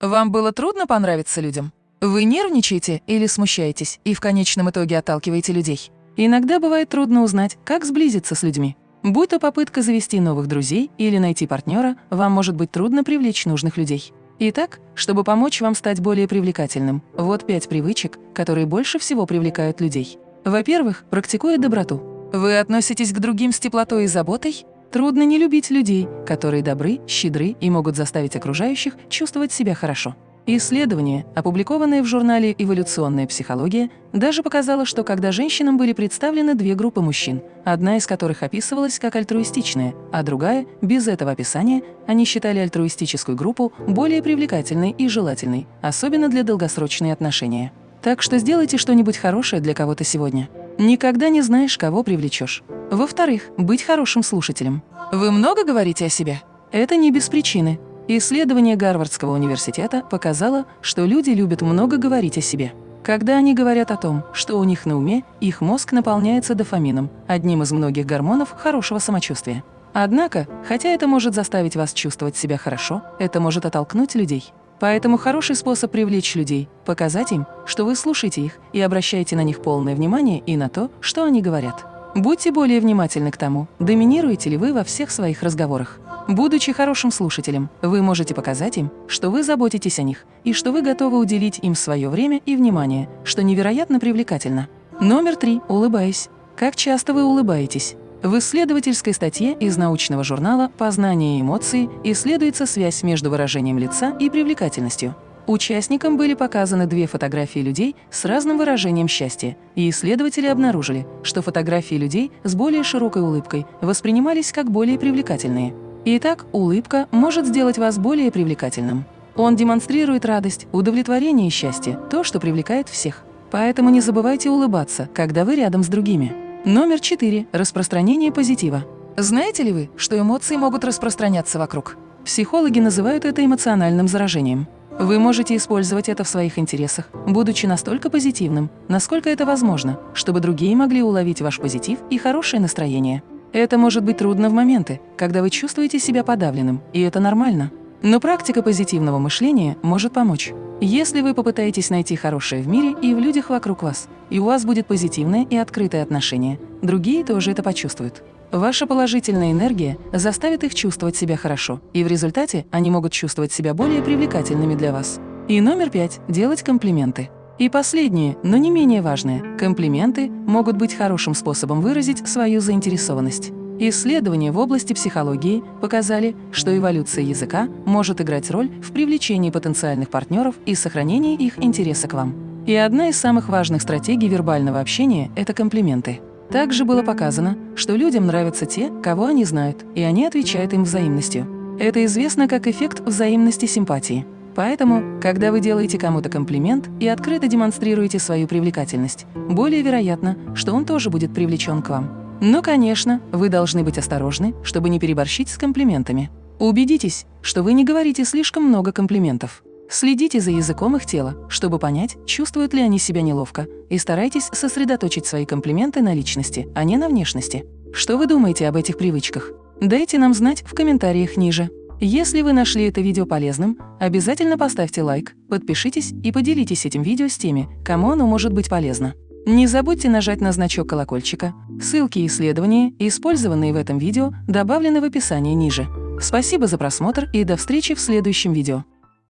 Вам было трудно понравиться людям? Вы нервничаете или смущаетесь и в конечном итоге отталкиваете людей? Иногда бывает трудно узнать, как сблизиться с людьми. Будь то попытка завести новых друзей или найти партнера, вам может быть трудно привлечь нужных людей. Итак, чтобы помочь вам стать более привлекательным, вот пять привычек, которые больше всего привлекают людей. Во-первых, практикуя доброту. Вы относитесь к другим с теплотой и заботой? Трудно не любить людей, которые добры, щедры и могут заставить окружающих чувствовать себя хорошо. Исследование, опубликованное в журнале «Эволюционная психология», даже показало, что когда женщинам были представлены две группы мужчин, одна из которых описывалась как альтруистичная, а другая – без этого описания, они считали альтруистическую группу более привлекательной и желательной, особенно для долгосрочных отношений. Так что сделайте что-нибудь хорошее для кого-то сегодня. Никогда не знаешь, кого привлечешь. Во-вторых, быть хорошим слушателем. Вы много говорите о себе? Это не без причины. Исследование Гарвардского университета показало, что люди любят много говорить о себе. Когда они говорят о том, что у них на уме, их мозг наполняется дофамином, одним из многих гормонов хорошего самочувствия. Однако, хотя это может заставить вас чувствовать себя хорошо, это может оттолкнуть людей. Поэтому хороший способ привлечь людей – показать им, что вы слушаете их и обращаете на них полное внимание и на то, что они говорят. Будьте более внимательны к тому, доминируете ли вы во всех своих разговорах. Будучи хорошим слушателем, вы можете показать им, что вы заботитесь о них и что вы готовы уделить им свое время и внимание, что невероятно привлекательно. Номер три. Улыбаясь. Как часто вы улыбаетесь? В исследовательской статье из научного журнала «Познание и эмоции» исследуется связь между выражением лица и привлекательностью. Участникам были показаны две фотографии людей с разным выражением счастья, и исследователи обнаружили, что фотографии людей с более широкой улыбкой воспринимались как более привлекательные. Итак, улыбка может сделать вас более привлекательным. Он демонстрирует радость, удовлетворение и счастье, то, что привлекает всех. Поэтому не забывайте улыбаться, когда вы рядом с другими. Номер 4. Распространение позитива. Знаете ли вы, что эмоции могут распространяться вокруг? Психологи называют это эмоциональным заражением. Вы можете использовать это в своих интересах, будучи настолько позитивным, насколько это возможно, чтобы другие могли уловить ваш позитив и хорошее настроение. Это может быть трудно в моменты, когда вы чувствуете себя подавленным, и это нормально. Но практика позитивного мышления может помочь. Если вы попытаетесь найти хорошее в мире и в людях вокруг вас, и у вас будет позитивное и открытое отношение, другие тоже это почувствуют. Ваша положительная энергия заставит их чувствовать себя хорошо, и в результате они могут чувствовать себя более привлекательными для вас. И номер пять – делать комплименты. И последнее, но не менее важное – комплименты могут быть хорошим способом выразить свою заинтересованность. Исследования в области психологии показали, что эволюция языка может играть роль в привлечении потенциальных партнеров и сохранении их интереса к вам. И одна из самых важных стратегий вербального общения – это комплименты. Также было показано, что людям нравятся те, кого они знают, и они отвечают им взаимностью. Это известно как эффект взаимности симпатии. Поэтому, когда вы делаете кому-то комплимент и открыто демонстрируете свою привлекательность, более вероятно, что он тоже будет привлечен к вам. Но, конечно, вы должны быть осторожны, чтобы не переборщить с комплиментами. Убедитесь, что вы не говорите слишком много комплиментов. Следите за языком их тела, чтобы понять, чувствуют ли они себя неловко, и старайтесь сосредоточить свои комплименты на личности, а не на внешности. Что вы думаете об этих привычках? Дайте нам знать в комментариях ниже. Если вы нашли это видео полезным, обязательно поставьте лайк, подпишитесь и поделитесь этим видео с теми, кому оно может быть полезно. Не забудьте нажать на значок колокольчика. Ссылки и исследования, использованные в этом видео, добавлены в описании ниже. Спасибо за просмотр и до встречи в следующем видео.